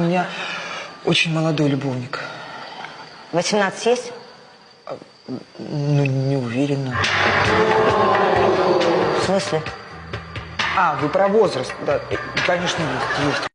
У меня очень молодой любовник. 18 есть? А, ну, не уверена. В смысле? А, вы про возраст. Да, конечно, есть. есть.